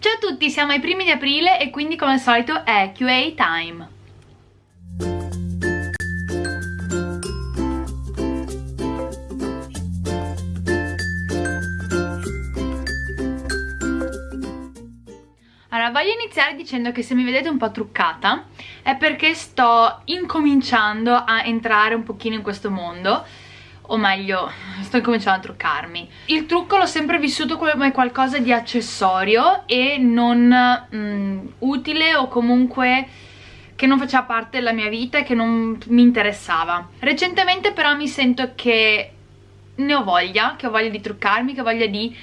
Ciao a tutti, siamo ai primi di aprile e quindi come al solito è QA time. Allora, voglio iniziare dicendo che se mi vedete un po' truccata è perché sto incominciando a entrare un pochino in questo mondo o meglio sto incominciando a truccarmi. Il trucco l'ho sempre vissuto come qualcosa di accessorio e non mm, utile o comunque che non faceva parte della mia vita e che non mi interessava. Recentemente però mi sento che ne ho voglia, che ho voglia di truccarmi, che ho voglia di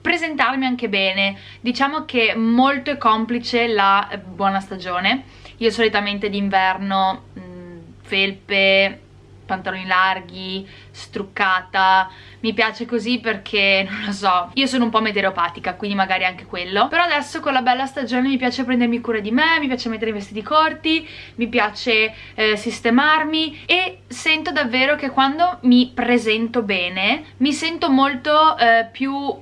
presentarmi anche bene. Diciamo che molto è complice la buona stagione. Io solitamente d'inverno mm, felpe pantaloni larghi, struccata, mi piace così perché, non lo so, io sono un po' meteoropatica, quindi magari anche quello, però adesso con la bella stagione mi piace prendermi cura di me, mi piace mettere i vestiti corti, mi piace eh, sistemarmi e sento davvero che quando mi presento bene mi sento molto eh, più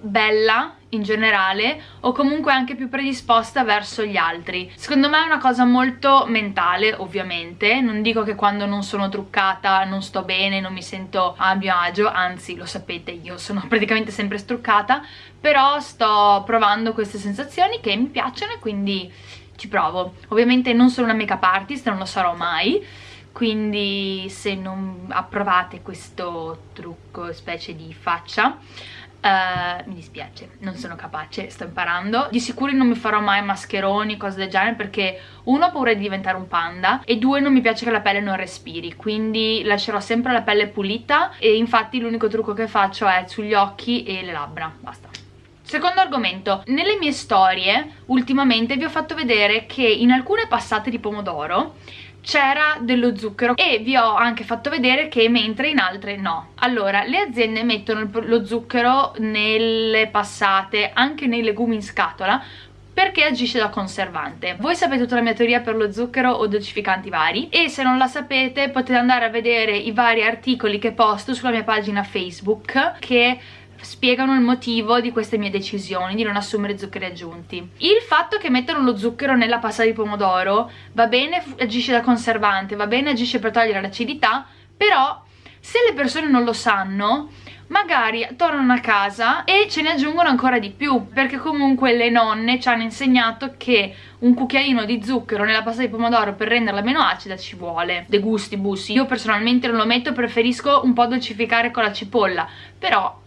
bella in generale o comunque anche più predisposta verso gli altri. Secondo me è una cosa molto mentale ovviamente. Non dico che quando non sono truccata non sto bene non mi sento a mio agio anzi lo sapete io sono praticamente sempre struccata però sto provando queste sensazioni che mi piacciono e quindi ci provo. Ovviamente non sono una make artist non lo sarò mai quindi se non approvate questo trucco specie di faccia Uh, mi dispiace, non sono capace, sto imparando. Di sicuro non mi farò mai mascheroni, cose del genere Perché uno ho paura di diventare un panda E due non mi piace che la pelle non respiri Quindi lascerò sempre la pelle pulita E infatti l'unico trucco che faccio è sugli occhi e le labbra Basta. Secondo argomento, nelle mie storie ultimamente vi ho fatto vedere che in alcune passate di pomodoro c'era dello zucchero e vi ho anche fatto vedere che mentre in altre no allora le aziende mettono lo zucchero nelle passate anche nei legumi in scatola perché agisce da conservante. Voi sapete tutta la mia teoria per lo zucchero o dolcificanti vari e se non la sapete potete andare a vedere i vari articoli che posto sulla mia pagina Facebook che spiegano il motivo di queste mie decisioni di non assumere zuccheri aggiunti. Il fatto che mettano lo zucchero nella pasta di pomodoro va bene, agisce da conservante, va bene, agisce per togliere l'acidità, però se le persone non lo sanno magari tornano a casa e ce ne aggiungono ancora di più perché comunque le nonne ci hanno insegnato che un cucchiaino di zucchero nella pasta di pomodoro per renderla meno acida ci vuole de gusti bussi io personalmente non lo metto preferisco un po' dolcificare con la cipolla però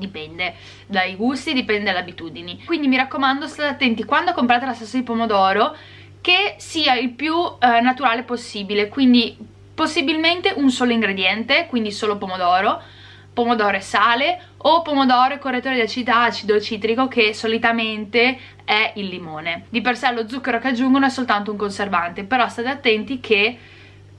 dipende dai gusti, dipende dalle abitudini. Quindi mi raccomando state attenti quando comprate la salsa di pomodoro che sia il più eh, naturale possibile. Quindi possibilmente un solo ingrediente quindi solo pomodoro pomodoro e sale o pomodoro e correttore di acidità acido citrico che solitamente è il limone. Di per sé lo zucchero che aggiungono è soltanto un conservante però state attenti che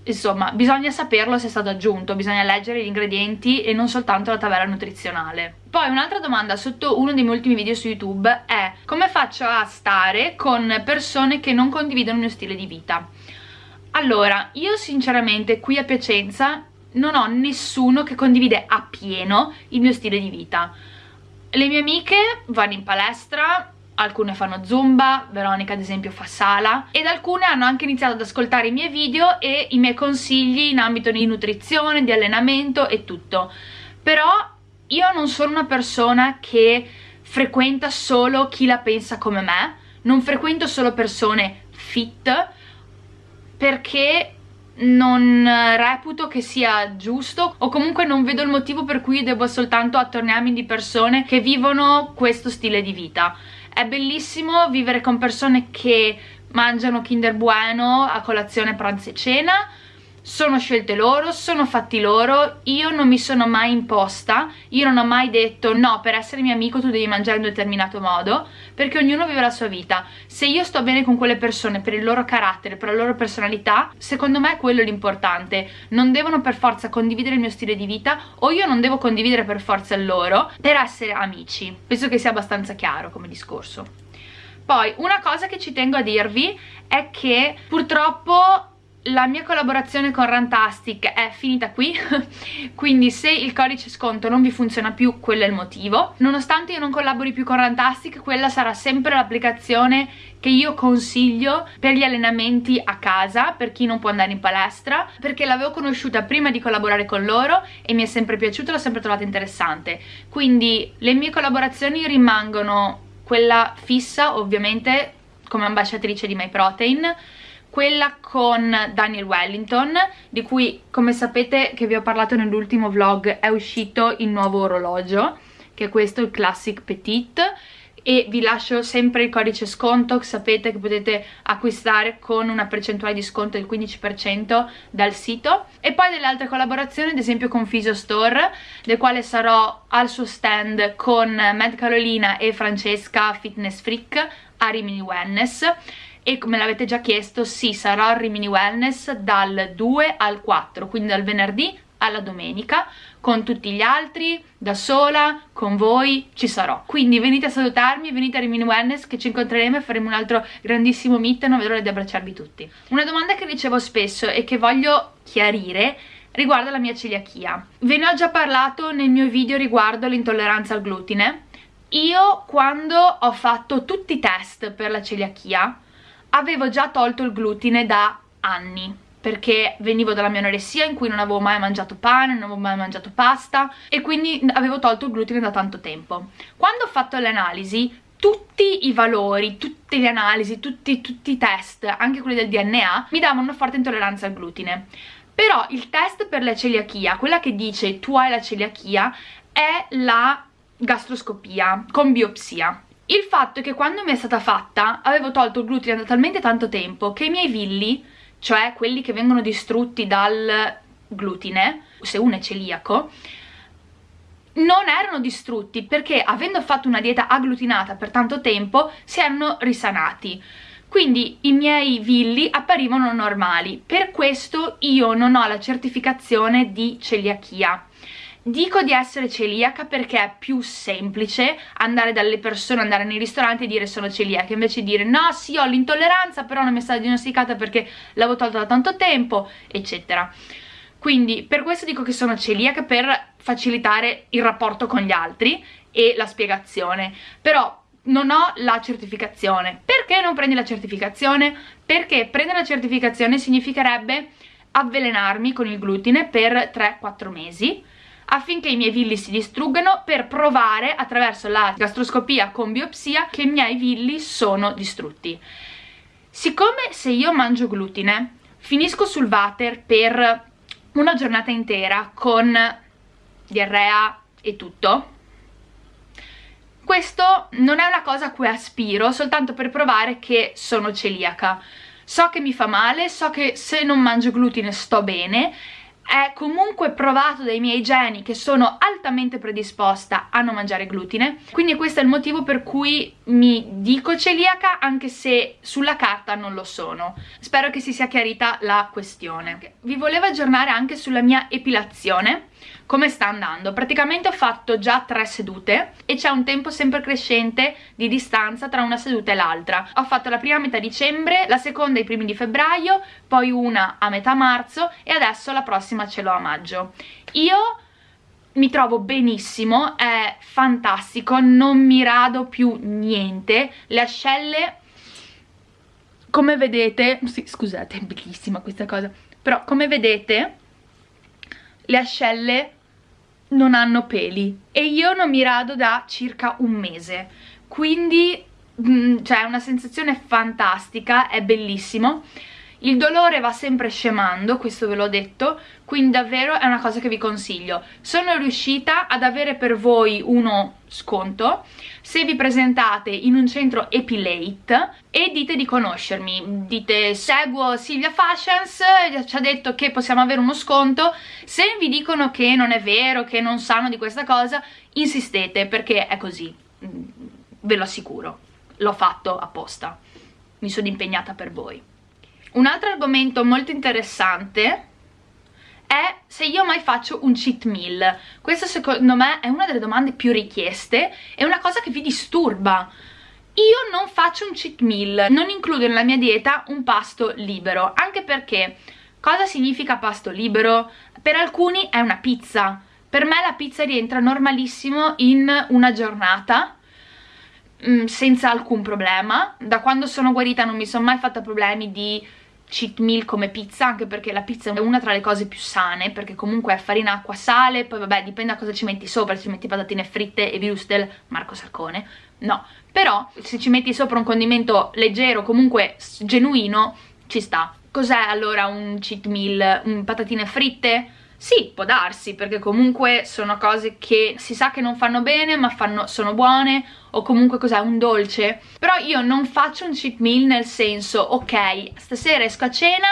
insomma bisogna saperlo se è stato aggiunto bisogna leggere gli ingredienti e non soltanto la tabella nutrizionale. Poi un'altra domanda sotto uno dei miei ultimi video su youtube è come faccio a stare con persone che non condividono il mio stile di vita? Allora io sinceramente qui a Piacenza non ho nessuno che condivide appieno il mio stile di vita. Le mie amiche vanno in palestra alcune fanno zumba, Veronica ad esempio fa sala. Ed alcune hanno anche iniziato ad ascoltare i miei video e i miei consigli in ambito di nutrizione, di allenamento e tutto. Però io non sono una persona che frequenta solo chi la pensa come me. Non frequento solo persone fit perché non reputo che sia giusto o comunque non vedo il motivo per cui devo soltanto attorniarmi di persone che vivono questo stile di vita è bellissimo vivere con persone che mangiano Kinder Bueno a colazione, pranzo e cena sono scelte loro, sono fatti loro, io non mi sono mai imposta, io non ho mai detto no, per essere mio amico tu devi mangiare in un determinato modo, perché ognuno vive la sua vita. Se io sto bene con quelle persone per il loro carattere, per la loro personalità, secondo me è quello l'importante. Non devono per forza condividere il mio stile di vita o io non devo condividere per forza il loro per essere amici. Penso che sia abbastanza chiaro come discorso. Poi, una cosa che ci tengo a dirvi è che purtroppo la mia collaborazione con Rantastic è finita qui quindi se il codice sconto non vi funziona più quello è il motivo. Nonostante io non collabori più con Rantastic quella sarà sempre l'applicazione che io consiglio per gli allenamenti a casa per chi non può andare in palestra perché l'avevo conosciuta prima di collaborare con loro e mi è sempre piaciuta, l'ho sempre trovata interessante. Quindi le mie collaborazioni rimangono quella fissa ovviamente come ambasciatrice di MyProtein quella con Daniel Wellington di cui come sapete che vi ho parlato nell'ultimo vlog è uscito il nuovo orologio che è questo il Classic Petite e vi lascio sempre il codice sconto sapete che potete acquistare con una percentuale di sconto del 15% dal sito. E poi delle altre collaborazioni ad esempio con Physio Store del quale sarò al suo stand con Matt Carolina e Francesca Fitness Freak a Rimini Wellness e come l'avete già chiesto sì sarò al Rimini Wellness dal 2 al 4 quindi dal venerdì alla domenica con tutti gli altri, da sola, con voi, ci sarò. Quindi venite a salutarmi, venite a Rimini Wellness che ci incontreremo e faremo un altro grandissimo meet, non vedo l'ora di abbracciarvi tutti. Una domanda che ricevo spesso e che voglio chiarire riguarda la mia celiachia. Ve ne ho già parlato nel mio video riguardo l'intolleranza al glutine. Io quando ho fatto tutti i test per la celiachia avevo già tolto il glutine da anni perché venivo dalla mia anoressia in cui non avevo mai mangiato pane, non avevo mai mangiato pasta e quindi avevo tolto il glutine da tanto tempo. Quando ho fatto le analisi, tutti i valori, tutte le analisi, tutti, tutti i test, anche quelli del DNA, mi davano una forte intolleranza al glutine. Però il test per la celiachia, quella che dice tu hai la celiachia, è la gastroscopia con biopsia. Il fatto è che quando mi è stata fatta avevo tolto il glutine da talmente tanto tempo che i miei villi, cioè quelli che vengono distrutti dal glutine, se uno è celiaco, non erano distrutti perché avendo fatto una dieta agglutinata per tanto tempo si erano risanati. Quindi i miei villi apparivano normali. Per questo io non ho la certificazione di celiachia Dico di essere celiaca perché è più semplice andare dalle persone, andare nei ristoranti e dire sono celiaca invece di dire no sì ho l'intolleranza però non mi è stata diagnosticata perché l'avevo tolta da tanto tempo eccetera. Quindi per questo dico che sono celiaca per facilitare il rapporto con gli altri e la spiegazione. Però non ho la certificazione. Perché non prendi la certificazione? perché prendere la certificazione significherebbe avvelenarmi con il glutine per 3-4 mesi affinché i miei villi si distruggano per provare attraverso la gastroscopia con biopsia che i miei villi sono distrutti. Siccome se io mangio glutine finisco sul water per una giornata intera con diarrea e tutto, questo non è una cosa a cui aspiro soltanto per provare che sono celiaca. So che mi fa male, so che se non mangio glutine sto bene è comunque provato dai miei geni che sono altamente predisposta a non mangiare glutine. Quindi questo è il motivo per cui mi dico celiaca anche se sulla carta non lo sono. Spero che si sia chiarita la questione. Vi volevo aggiornare anche sulla mia epilazione come sta andando? Praticamente ho fatto già tre sedute e c'è un tempo sempre crescente di distanza tra una seduta e l'altra. Ho fatto la prima a metà dicembre la seconda ai primi di febbraio poi una a metà marzo e adesso la prossima ce l'ho a maggio. Io mi trovo benissimo, è fantastico, non mi rado più niente, le ascelle come vedete, sì, scusate è bellissima questa cosa, però come vedete le ascelle non hanno peli e io non mi rado da circa un mese. Quindi mm, cioè è una sensazione fantastica, è bellissimo il dolore va sempre scemando, questo ve l'ho detto, quindi davvero è una cosa che vi consiglio. Sono riuscita ad avere per voi uno sconto. Se vi presentate in un centro Epilate e dite di conoscermi, dite seguo Silvia Fashions, ci ha detto che possiamo avere uno sconto, se vi dicono che non è vero, che non sanno di questa cosa, insistete perché è così, ve lo assicuro, l'ho fatto apposta, mi sono impegnata per voi. Un altro argomento molto interessante è se io mai faccio un cheat meal. Questa secondo me è una delle domande più richieste, è una cosa che vi disturba. io non faccio un cheat meal, non includo nella mia dieta un pasto libero, anche perché cosa significa pasto libero? Per alcuni è una pizza, per me la pizza rientra normalissimo in una giornata, mm, senza alcun problema, da quando sono guarita non mi sono mai fatta problemi di cheat meal come pizza anche perché la pizza è una tra le cose più sane perché comunque è farina, acqua, sale poi vabbè dipende da cosa ci metti sopra se ci metti patatine fritte e würstel, Marco Sarcone no, però se ci metti sopra un condimento leggero comunque genuino ci sta cos'è allora un cheat meal? Un patatine fritte? Sì, può darsi, perché comunque sono cose che si sa che non fanno bene, ma fanno, sono buone, o comunque cos'è, un dolce. Però io non faccio un cheat meal nel senso, ok, stasera esco a cena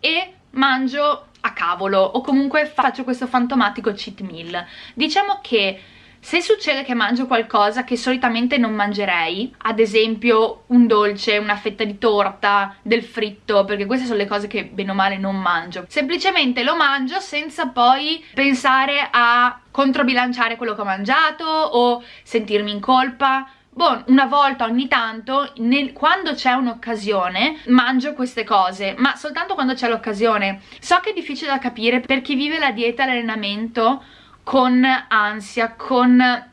e mangio a cavolo, o comunque faccio questo fantomatico cheat meal. Diciamo che se succede che mangio qualcosa che solitamente non mangerei, ad esempio un dolce, una fetta di torta, del fritto, perché queste sono le cose che bene o male non mangio, semplicemente lo mangio senza poi pensare a controbilanciare quello che ho mangiato o sentirmi in colpa, Boh, una volta ogni tanto, nel, quando c'è un'occasione, mangio queste cose, ma soltanto quando c'è l'occasione. So che è difficile da capire per chi vive la dieta e l'allenamento con ansia, con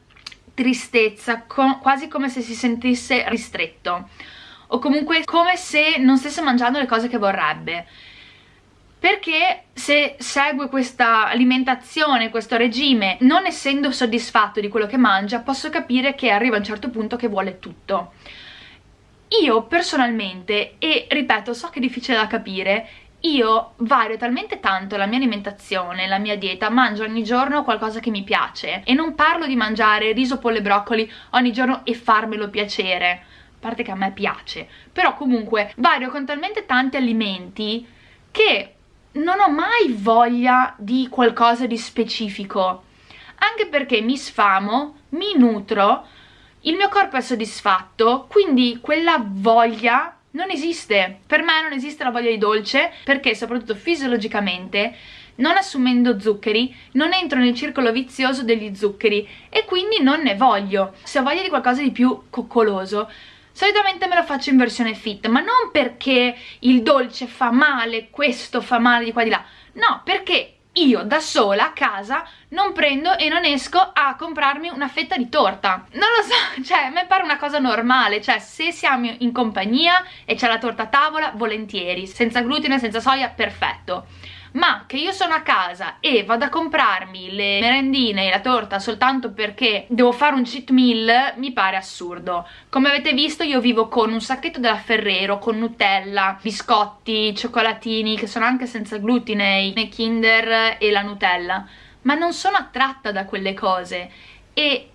tristezza, con, quasi come se si sentisse ristretto o comunque come se non stesse mangiando le cose che vorrebbe perché se segue questa alimentazione, questo regime, non essendo soddisfatto di quello che mangia, posso capire che arriva a un certo punto che vuole tutto. Io personalmente, e ripeto, so che è difficile da capire, io vario talmente tanto la mia alimentazione, la mia dieta, mangio ogni giorno qualcosa che mi piace e non parlo di mangiare riso, pollo e broccoli ogni giorno e farmelo piacere, a parte che a me piace, però comunque vario con talmente tanti alimenti che non ho mai voglia di qualcosa di specifico, anche perché mi sfamo, mi nutro, il mio corpo è soddisfatto, quindi quella voglia non esiste, per me non esiste la voglia di dolce perché soprattutto fisiologicamente non assumendo zuccheri non entro nel circolo vizioso degli zuccheri e quindi non ne voglio. Se ho voglia di qualcosa di più coccoloso solitamente me lo faccio in versione fit ma non perché il dolce fa male, questo fa male di qua di là. No, perché io da sola a casa non prendo e non esco a comprarmi una fetta di torta. Non lo so, cioè a me pare una cosa normale cioè se siamo in compagnia e c'è la torta a tavola volentieri. Senza glutine, senza soia, perfetto ma che io sono a casa e vado a comprarmi le merendine e la torta soltanto perché devo fare un cheat meal mi pare assurdo. Come avete visto io vivo con un sacchetto della Ferrero con Nutella, biscotti, cioccolatini che sono anche senza glutine, i Kinder e la Nutella. Ma non sono attratta da quelle cose. E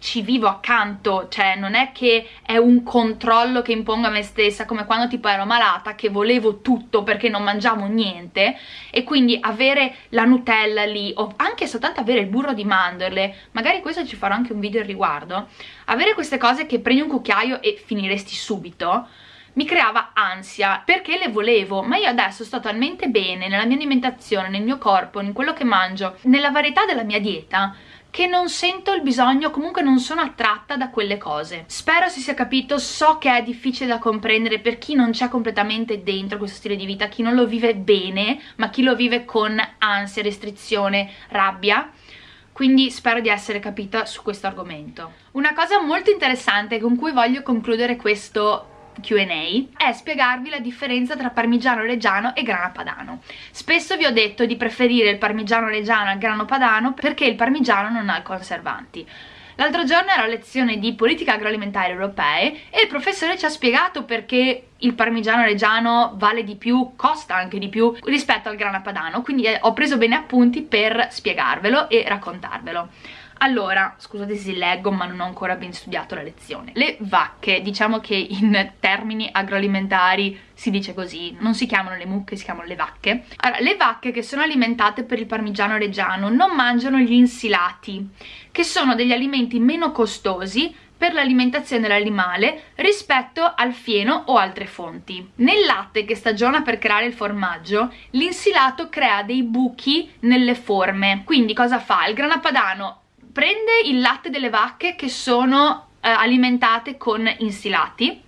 ci vivo accanto, cioè non è che è un controllo che impongo a me stessa come quando tipo ero malata che volevo tutto perché non mangiavo niente e quindi avere la Nutella lì o anche soltanto avere il burro di mandorle, magari questo ci farò anche un video al riguardo, avere queste cose che prendi un cucchiaio e finiresti subito mi creava ansia perché le volevo ma io adesso sto talmente bene nella mia alimentazione, nel mio corpo, in quello che mangio, nella varietà della mia dieta che non sento il bisogno, comunque non sono attratta da quelle cose. Spero si sia capito, so che è difficile da comprendere per chi non c'è completamente dentro questo stile di vita, chi non lo vive bene, ma chi lo vive con ansia, restrizione, rabbia quindi spero di essere capita su questo argomento. Una cosa molto interessante con cui voglio concludere questo Q&A è spiegarvi la differenza tra parmigiano reggiano e grana padano. Spesso vi ho detto di preferire il parmigiano reggiano al grano padano perché il parmigiano non ha conservanti. L'altro giorno era lezione di politica agroalimentare europee e il professore ci ha spiegato perché il parmigiano reggiano vale di più, costa anche di più rispetto al grana padano, quindi eh, ho preso bene appunti per spiegarvelo e raccontarvelo. Allora, scusate se leggo ma non ho ancora ben studiato la lezione. Le vacche, diciamo che in termini agroalimentari si dice così, non si chiamano le mucche, si chiamano le vacche. Allora, le vacche che sono alimentate per il parmigiano reggiano non mangiano gli insilati, che sono degli alimenti meno costosi per l'alimentazione dell'animale rispetto al fieno o altre fonti. Nel latte che stagiona per creare il formaggio, l'insilato crea dei buchi nelle forme. Quindi cosa fa? Il grana padano prende il latte delle vacche che sono eh, alimentate con insilati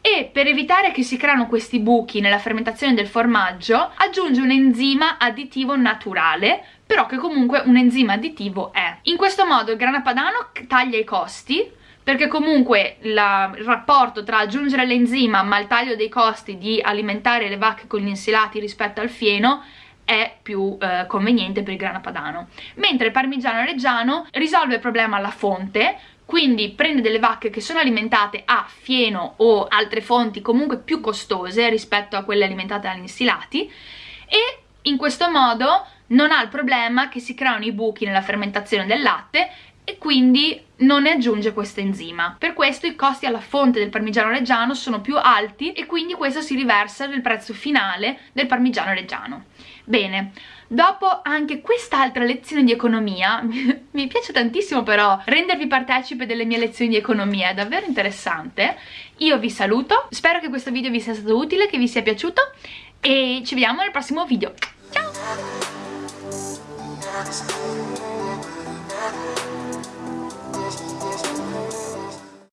e per evitare che si creano questi buchi nella fermentazione del formaggio aggiunge un enzima additivo naturale però che comunque un enzima additivo è. In questo modo il grana padano taglia i costi perché comunque la, il rapporto tra aggiungere l'enzima ma il taglio dei costi di alimentare le vacche con gli insilati rispetto al fieno è più eh, conveniente per il grana padano. Mentre il parmigiano reggiano risolve il problema alla fonte quindi prende delle vacche che sono alimentate a fieno o altre fonti comunque più costose rispetto a quelle alimentate agli insilati e in questo modo non ha il problema che si creano i buchi nella fermentazione del latte e quindi non ne aggiunge questo enzima. Per questo i costi alla fonte del parmigiano reggiano sono più alti e quindi questo si riversa nel prezzo finale del parmigiano reggiano. Bene, dopo anche quest'altra lezione di economia, mi piace tantissimo però rendervi partecipe delle mie lezioni di economia, è davvero interessante. Io vi saluto, spero che questo video vi sia stato utile, che vi sia piaciuto e ci vediamo nel prossimo video. Ciao!